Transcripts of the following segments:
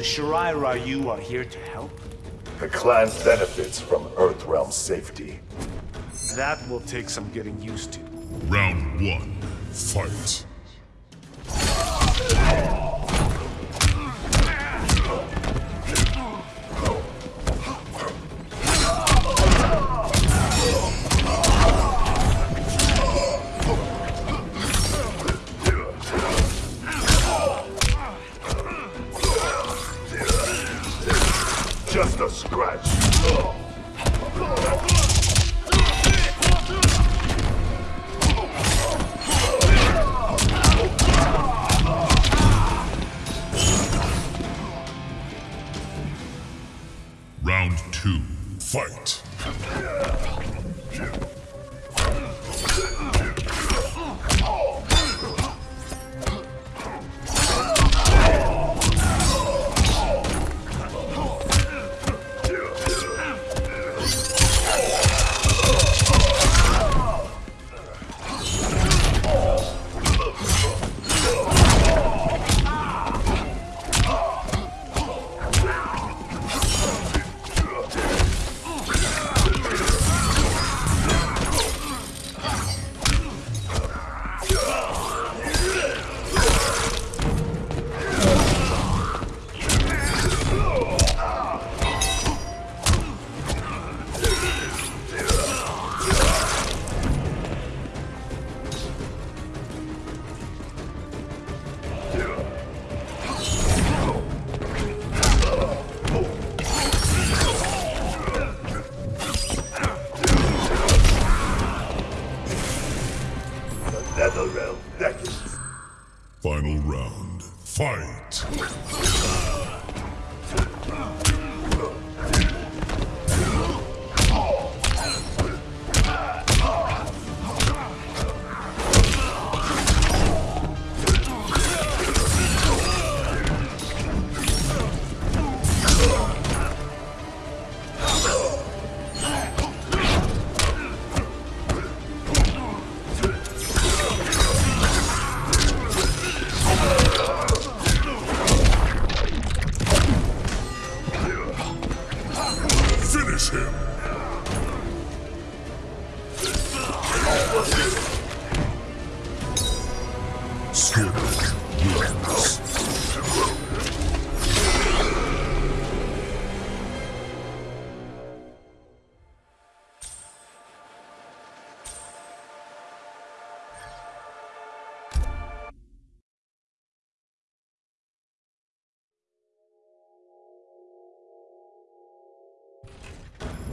The Shirai Ryu are here to help? The clan benefits from Earthrealm safety. That will take some getting used to. Round one, fight. Fight.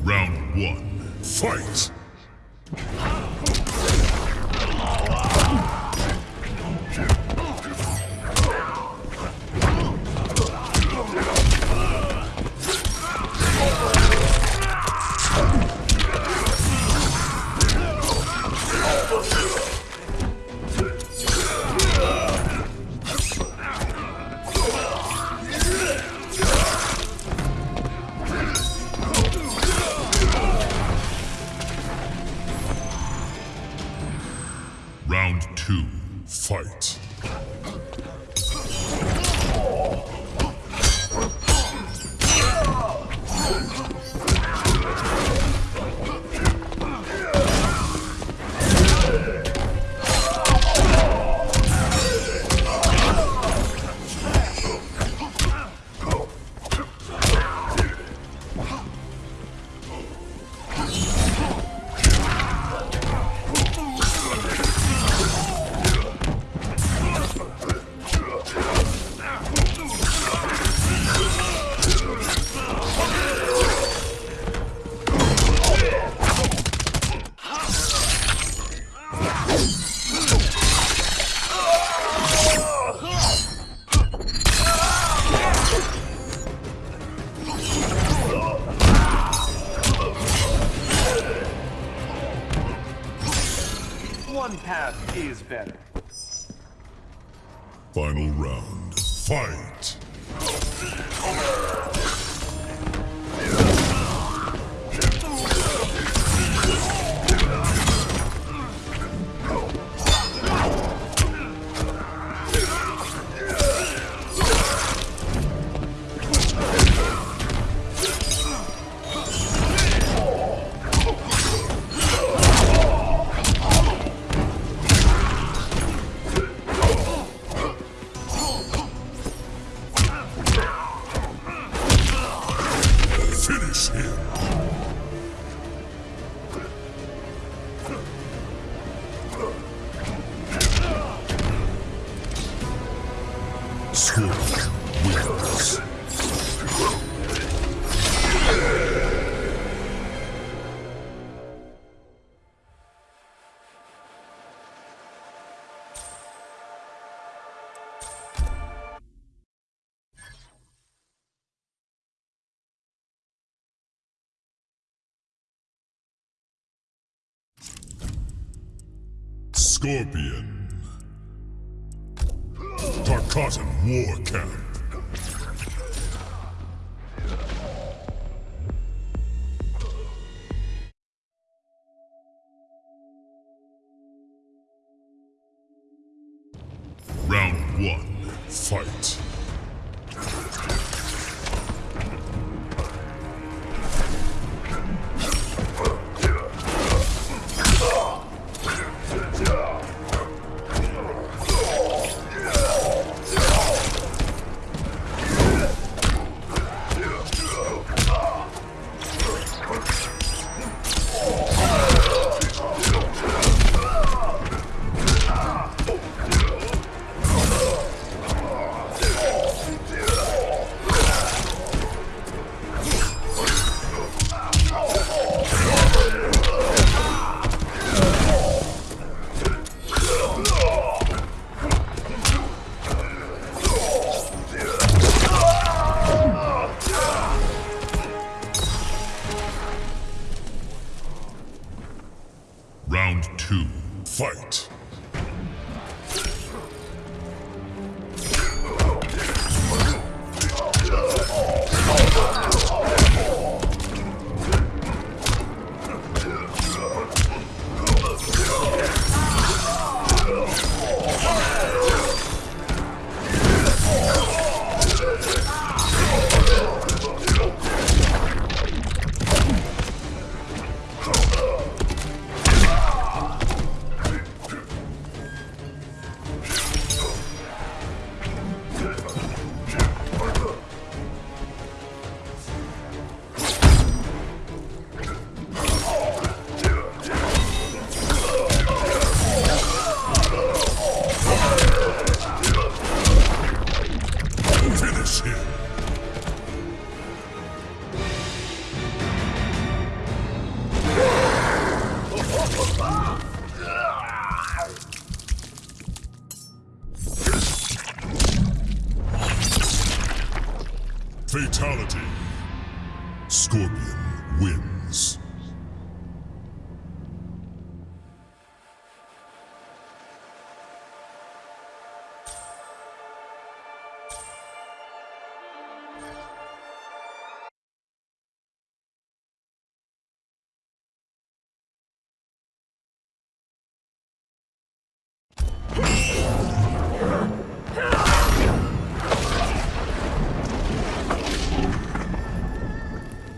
Round one, fight. One path is better. Final round, fight. Scorpion. Tarkatan War Camp. Round one, fight.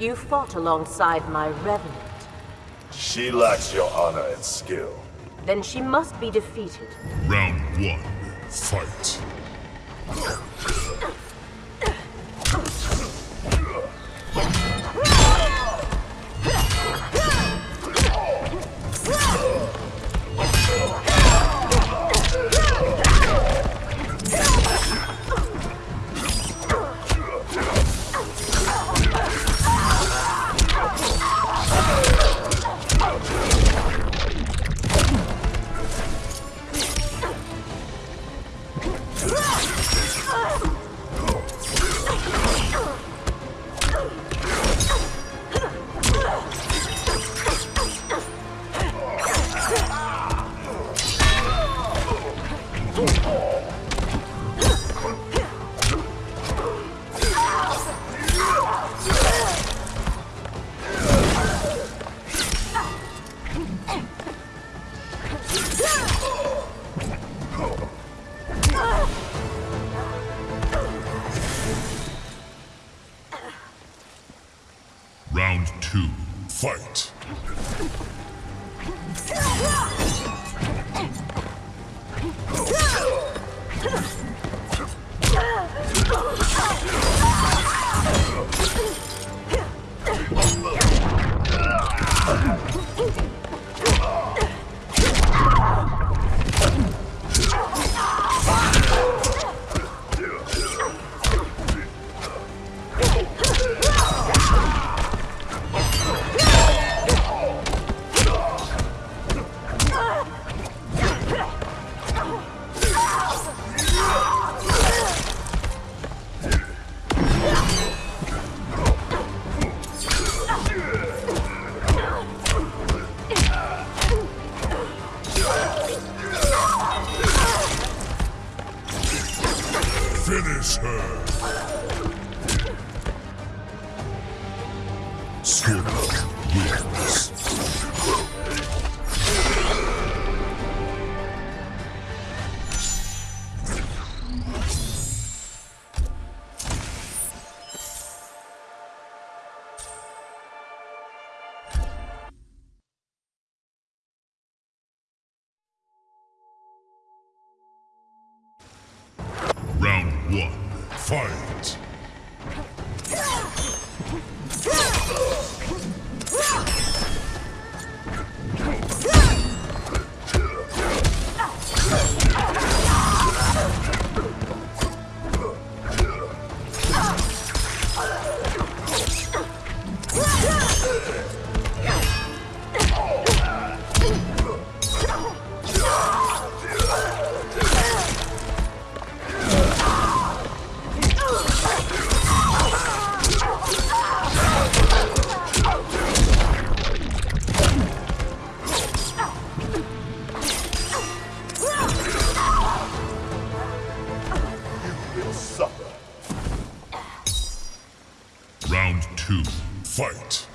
You fought alongside my revenant. She lacks your honor and skill. Then she must be defeated. Round one, fight. Round two, fight!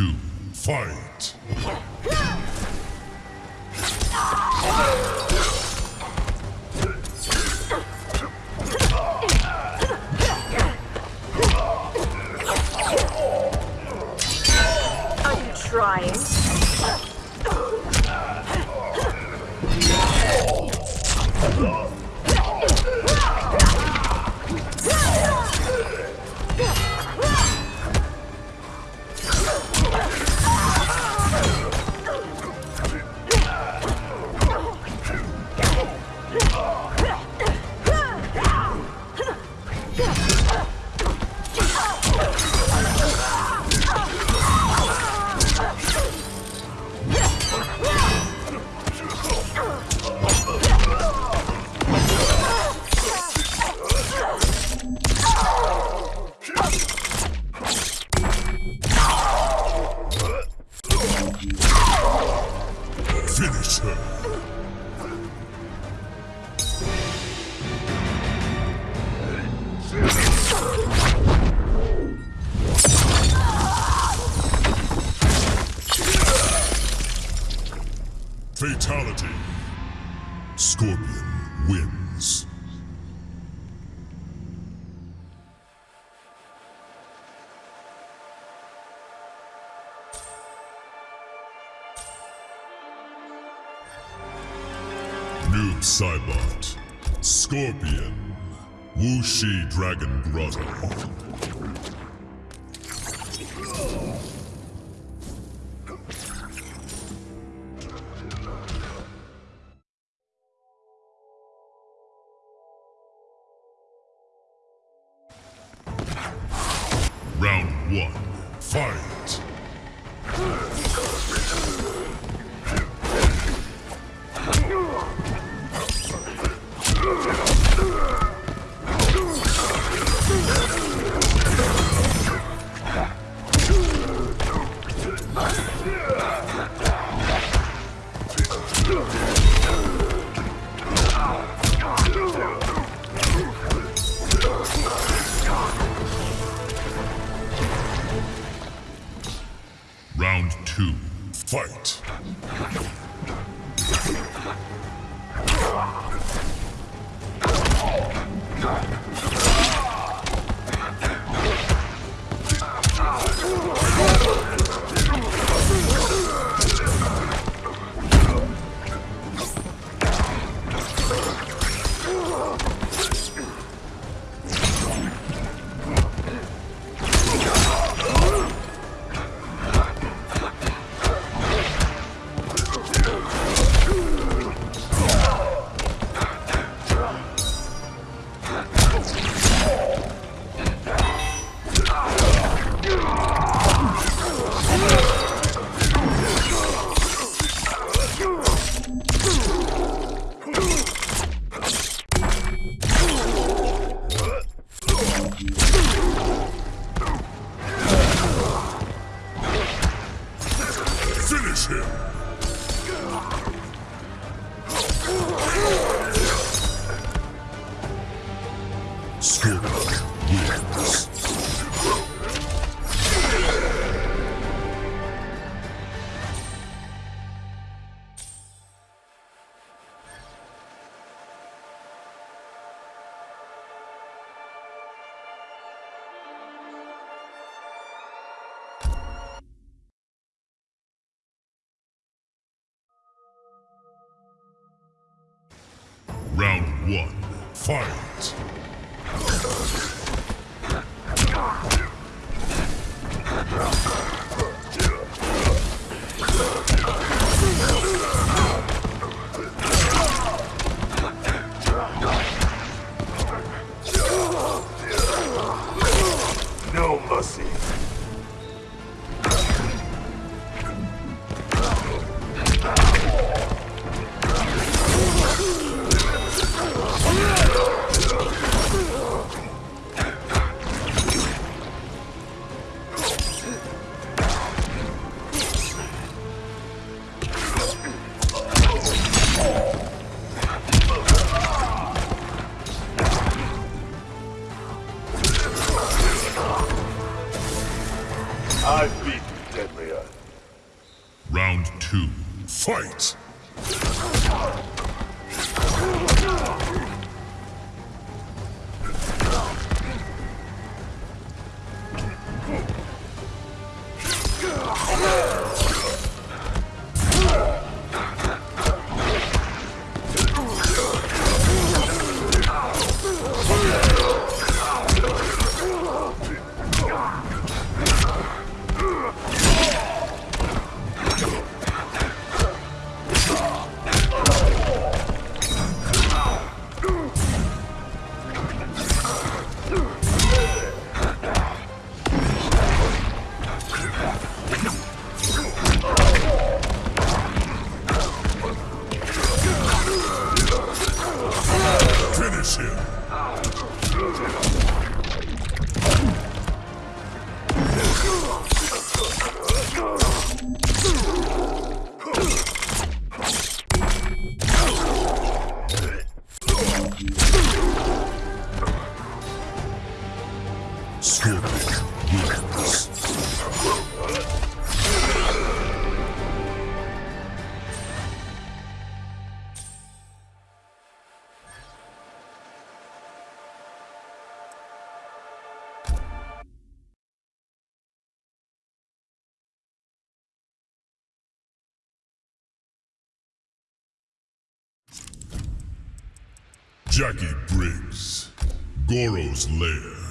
two, fight! Noob Saibot. Scorpion. Wu Shi Dragon Grotto. Wins. Jacqui Briggs, Goro's Lair.